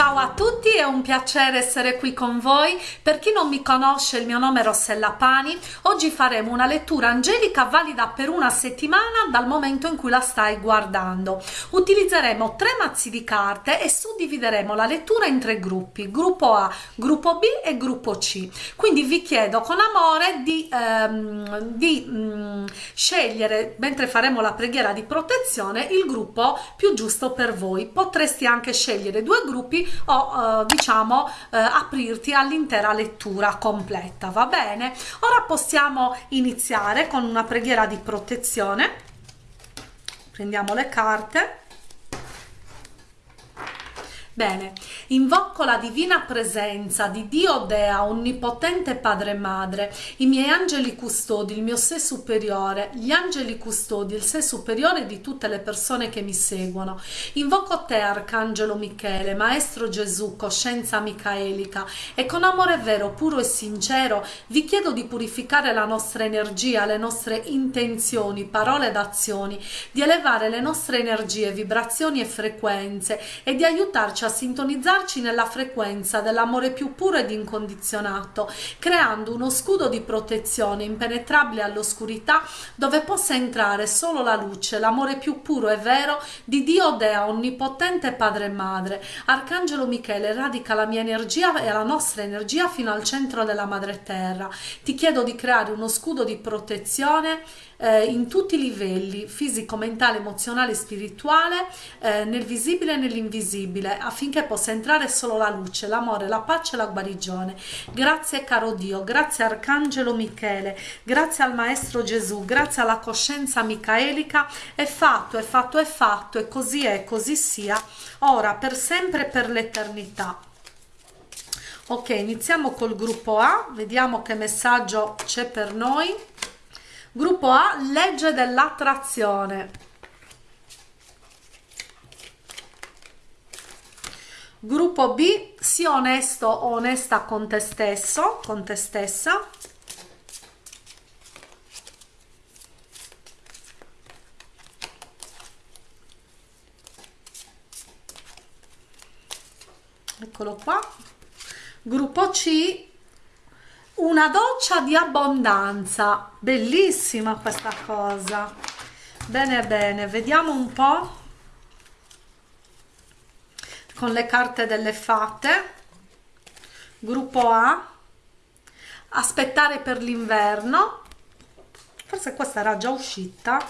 Ciao a tutti, è un piacere essere qui con voi. Per chi non mi conosce, il mio nome è Rossella Pani. Oggi faremo una lettura angelica valida per una settimana dal momento in cui la stai guardando. Utilizzeremo tre mazzi di carte e suddivideremo la lettura in tre gruppi, gruppo A, gruppo B e gruppo C. Quindi vi chiedo con amore di, ehm, di mm, scegliere, mentre faremo la preghiera di protezione, il gruppo più giusto per voi. Potresti anche scegliere due gruppi o eh, diciamo eh, aprirti all'intera lettura completa va bene? Ora possiamo iniziare con una preghiera di protezione. Prendiamo le carte Bene, invoco la divina presenza di Dio Dea, onnipotente Padre e Madre, i miei angeli custodi, il mio sé superiore, gli angeli custodi, il sé superiore di tutte le persone che mi seguono. Invoco te, Arcangelo Michele, Maestro Gesù, coscienza micaelica, e con amore vero, puro e sincero vi chiedo di purificare la nostra energia, le nostre intenzioni, parole ed azioni, di elevare le nostre energie, vibrazioni e frequenze e di aiutarci a sintonizzarci nella frequenza dell'amore più puro ed incondizionato, creando uno scudo di protezione impenetrabile all'oscurità dove possa entrare solo la luce, l'amore più puro e vero di Dio Dea, onnipotente Padre e Madre. Arcangelo Michele radica la mia energia e la nostra energia fino al centro della Madre Terra. Ti chiedo di creare uno scudo di protezione eh, in tutti i livelli, fisico, mentale, emozionale, spirituale, eh, nel visibile e nell'invisibile, affinché possa entrare solo la luce, l'amore, la pace e la guarigione. Grazie caro Dio, grazie Arcangelo Michele, grazie al Maestro Gesù, grazie alla coscienza micaelica, è fatto, è fatto, è fatto, e così è, così sia, ora, per sempre e per l'eternità. Ok, iniziamo col gruppo A, vediamo che messaggio c'è per noi. Gruppo A, legge dell'attrazione. Gruppo B, sii onesto o onesta con te stesso, con te stessa. Eccolo qua. Gruppo C, una doccia di abbondanza. Bellissima questa cosa. Bene bene vediamo un po. Con le carte delle fate. Gruppo A. Aspettare per l'inverno. Forse questa era già uscita.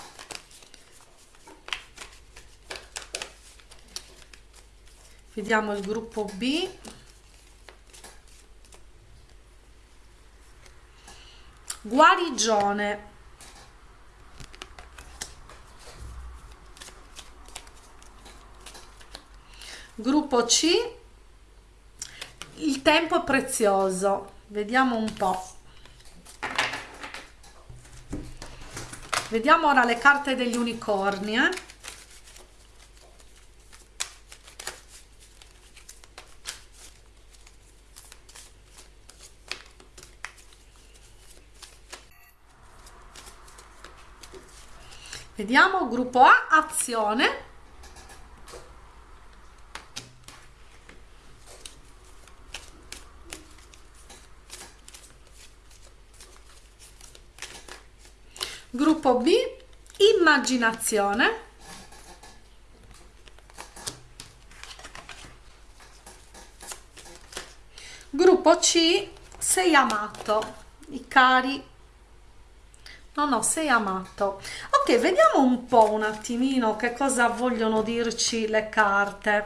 Vediamo il gruppo B guarigione. Gruppo C. Il tempo è prezioso. Vediamo un po. Vediamo ora le carte degli unicorni eh? Vediamo gruppo A azione. Gruppo B immaginazione. Gruppo C sei amato. I cari. No no sei amato vediamo un po un attimino che cosa vogliono dirci le carte.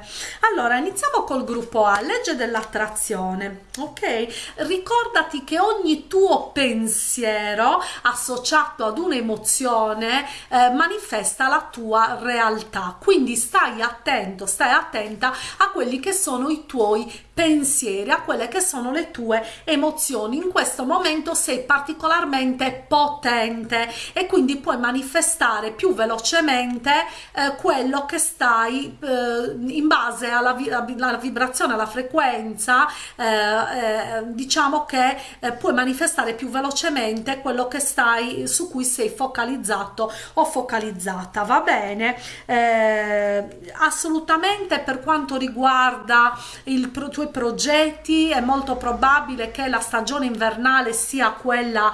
Allora iniziamo col gruppo A legge dell'attrazione ok? Ricordati che ogni tuo pensiero associato ad un'emozione eh, manifesta la tua realtà. Quindi stai attento stai attenta a quelli che sono i tuoi pensieri a quelle che sono le tue emozioni in questo momento sei particolarmente potente e quindi puoi manifestare più velocemente eh, quello che stai eh, in base alla, vi alla, vibrazione, alla frequenza, eh, eh diciamo che eh, puoi manifestare più velocemente quello che stai su cui sei focalizzato o focalizzata, va bene? Eh, assolutamente per quanto riguarda i pro tuoi progetti è molto probabile che la stagione invernale sia quella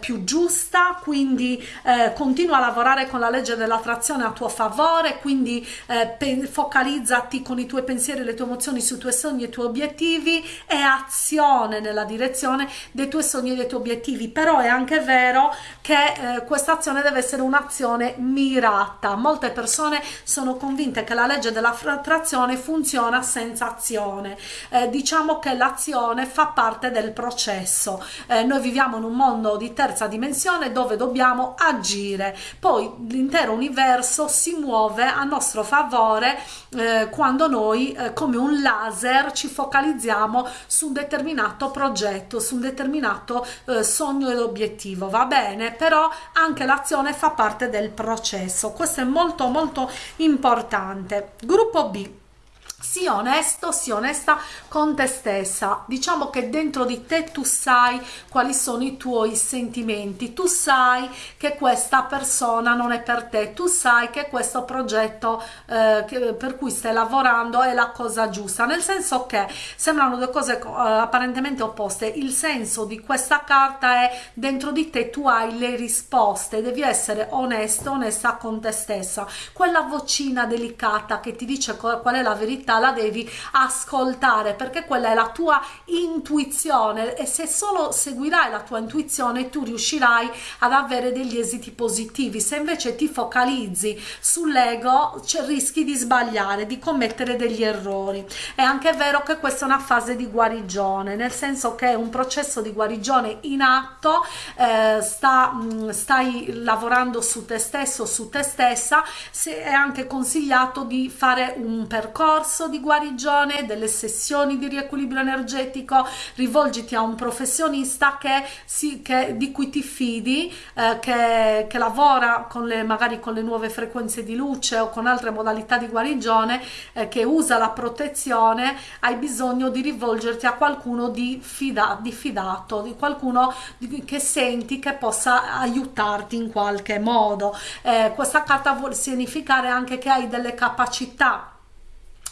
più giusta, quindi continua a lavorare con la legge dell'attrazione a tuo favore, quindi eh, focalizzati con i tuoi pensieri, le tue emozioni sui tuoi sogni e i tuoi obiettivi e azione nella direzione dei tuoi sogni e dei tuoi obiettivi. Però è anche vero che eh, questa azione deve essere un'azione mirata. Molte persone sono convinte che la legge dell'attrazione funziona senza azione. Eh, diciamo che l'azione fa parte del processo. Eh, noi viviamo in un mondo di terza dimensione dove dobbiamo agire. Poi l'intero universo si muove a nostro favore eh, quando noi eh, come un laser ci focalizziamo su un determinato progetto, su un determinato eh, sogno ed obiettivo, va bene? Però anche l'azione fa parte del processo, questo è molto molto importante. Gruppo B sii onesto, sii onesta con te stessa. Diciamo che dentro di te tu sai quali sono i tuoi sentimenti, tu sai che questa persona non è per te, tu sai che questo progetto eh, per cui stai lavorando è la cosa giusta, nel senso che sembrano due cose eh, apparentemente opposte. Il senso di questa carta è dentro di te tu hai le risposte, devi essere onesto, onesta con te stessa. Quella vocina delicata che ti dice qual è la verità verità la devi ascoltare perché quella è la tua intuizione e se solo seguirai la tua intuizione tu riuscirai ad avere degli esiti positivi. Se invece ti focalizzi sull'ego rischi di sbagliare di commettere degli errori. È anche vero che questa è una fase di guarigione nel senso che è un processo di guarigione in atto eh, sta, mh, stai lavorando su te stesso su te stessa se è anche consigliato di fare un percorso percorso di guarigione, delle sessioni di riequilibrio energetico, rivolgiti a un professionista che, si, che di cui ti fidi, eh, che, che, lavora con le, magari con le nuove frequenze di luce o con altre modalità di guarigione, eh, che usa la protezione, hai bisogno di rivolgerti a qualcuno di, fida, di fidato, di qualcuno di, che senti che possa aiutarti in qualche modo. Eh, questa carta vuol significare anche che hai delle capacità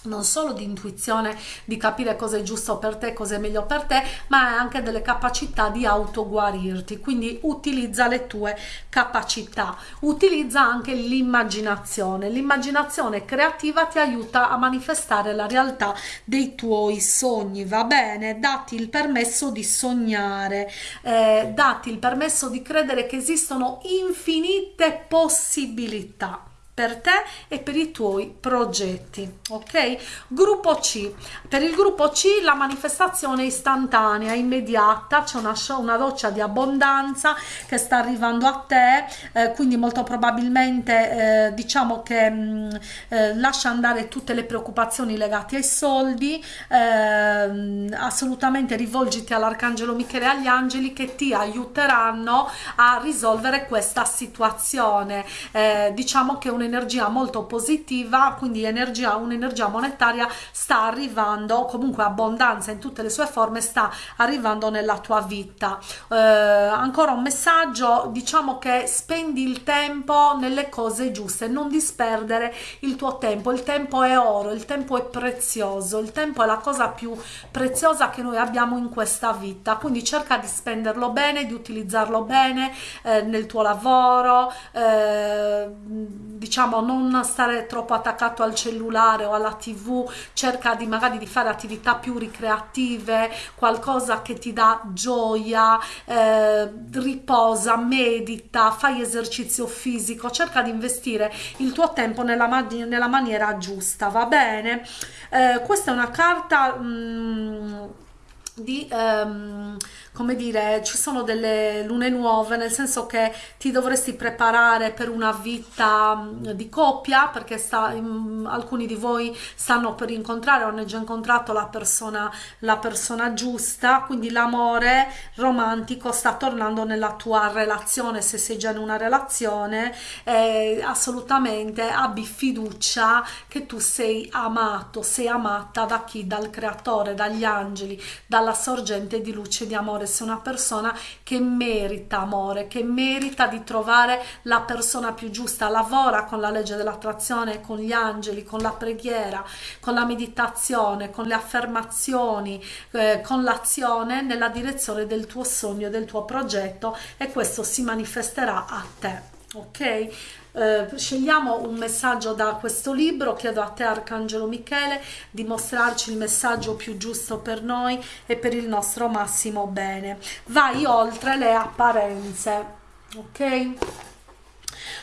non solo di intuizione di capire cosa è giusto per te, cosa è meglio per te, ma anche delle capacità di autoguarirti. Quindi utilizza le tue capacità, utilizza anche l'immaginazione. L'immaginazione creativa ti aiuta a manifestare la realtà dei tuoi sogni, va bene? Dati il permesso di sognare, eh, dati il permesso di credere che esistono infinite possibilità per te e per i tuoi progetti ok? Gruppo c. Per il gruppo c la manifestazione è istantanea immediata c'è una, una doccia di abbondanza che sta arrivando a te eh, quindi molto probabilmente eh, diciamo che mh, mm, eh, lascia andare tutte le preoccupazioni legate ai soldi ehm, assolutamente rivolgiti all'arcangelo michele e agli angeli che ti aiuteranno a risolvere questa situazione. Eh, diciamo che un un'energia molto positiva quindi energia un'energia monetaria sta arrivando comunque abbondanza in tutte le sue forme sta arrivando nella tua vita. Eh, ancora un messaggio diciamo che spendi il tempo nelle cose giuste non disperdere il tuo tempo. Il tempo è oro il tempo è prezioso il tempo è la cosa più preziosa che noi abbiamo in questa vita. Quindi cerca di spenderlo bene di utilizzarlo bene eh, nel tuo lavoro eh, diciamo non stare troppo attaccato al cellulare o alla tv cerca di magari di fare attività più ricreative qualcosa che ti dà gioia eh, riposa medita fai esercizio fisico cerca di investire il tuo tempo nella, nella maniera giusta va bene? Eh, questa è una carta mh, mm, di ehm, come dire ci sono delle lune nuove nel senso che ti dovresti preparare per una vita mm, di coppia perché sta, in, alcuni di voi stanno per incontrare o hanno già incontrato la persona la persona giusta. Quindi l'amore romantico sta tornando nella tua relazione se sei già in una relazione eh, assolutamente abbi fiducia che tu sei amato sei amata da chi? Dal creatore dagli angeli dalla sorgente di luce di amore, sei una persona che merita amore, che merita di trovare la persona più giusta, lavora con la legge dell'attrazione, con gli angeli, con la preghiera, con la meditazione, con le affermazioni, eh, con l'azione nella direzione del tuo sogno, del tuo progetto e questo si manifesterà a te ok eh, scegliamo un messaggio da questo libro chiedo a te Arcangelo Michele di mostrarci il messaggio più giusto per noi e per il nostro massimo bene. Vai oltre le apparenze ok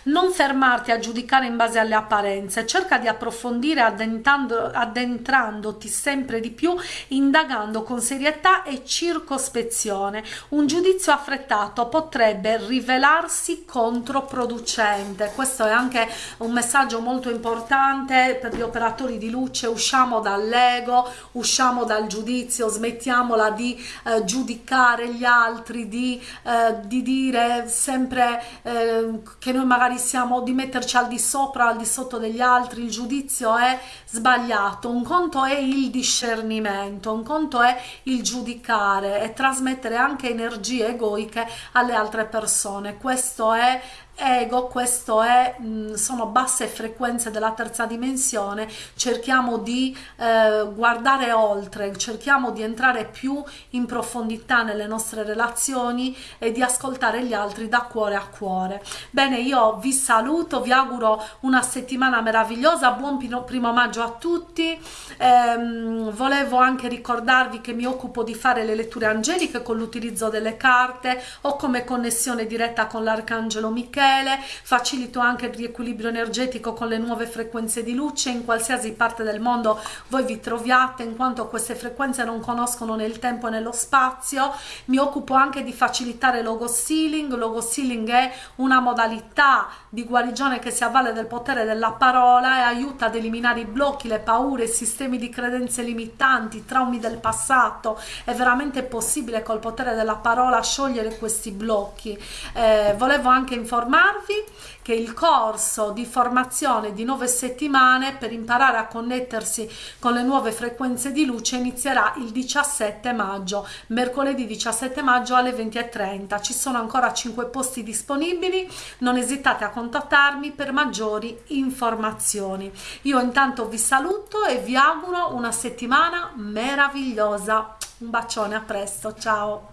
non fermarti a giudicare in base alle apparenze, cerca di approfondire addentrandoti sempre di più, indagando con serietà e circospezione. Un giudizio affrettato potrebbe rivelarsi controproducente. Questo è anche un messaggio molto importante per gli operatori di luce. Usciamo dall'ego, usciamo dal giudizio, smettiamola di eh, giudicare gli altri, di, eh, di dire sempre eh, che noi magari magari siamo di metterci al di sopra, al di sotto degli altri, il giudizio è sbagliato, un conto è il discernimento, un conto è il giudicare e trasmettere anche energie egoiche alle altre persone, questo è ego questo è mh, sono basse frequenze della terza dimensione cerchiamo di eh, guardare oltre cerchiamo di entrare più in profondità nelle nostre relazioni e di ascoltare gli altri da cuore a cuore. Bene io vi saluto vi auguro una settimana meravigliosa buon primo maggio a tutti. Ehm, volevo anche ricordarvi che mi occupo di fare le letture angeliche con l'utilizzo delle carte o come connessione diretta con l'arcangelo Michele Michele, facilito anche il riequilibrio energetico con le nuove frequenze di luce. In qualsiasi parte del mondo voi vi troviate in quanto queste frequenze non conoscono né il tempo né lo spazio. Mi occupo anche di facilitare logo sealing logo sealing è una modalità di guarigione che si avvale del potere della parola e aiuta ad eliminare i blocchi le paure i sistemi di credenze limitanti i traumi del passato. È veramente possibile col potere della parola sciogliere questi blocchi. Eh, volevo anche informare informarvi che il corso di formazione di nove settimane per imparare a connettersi con le nuove frequenze di luce inizierà il 17 maggio, mercoledì 17 maggio alle 20.30. Ci sono ancora 5 posti disponibili, non esitate a contattarmi per maggiori informazioni. Io intanto vi saluto e vi auguro una settimana meravigliosa. Un bacione, a presto, ciao!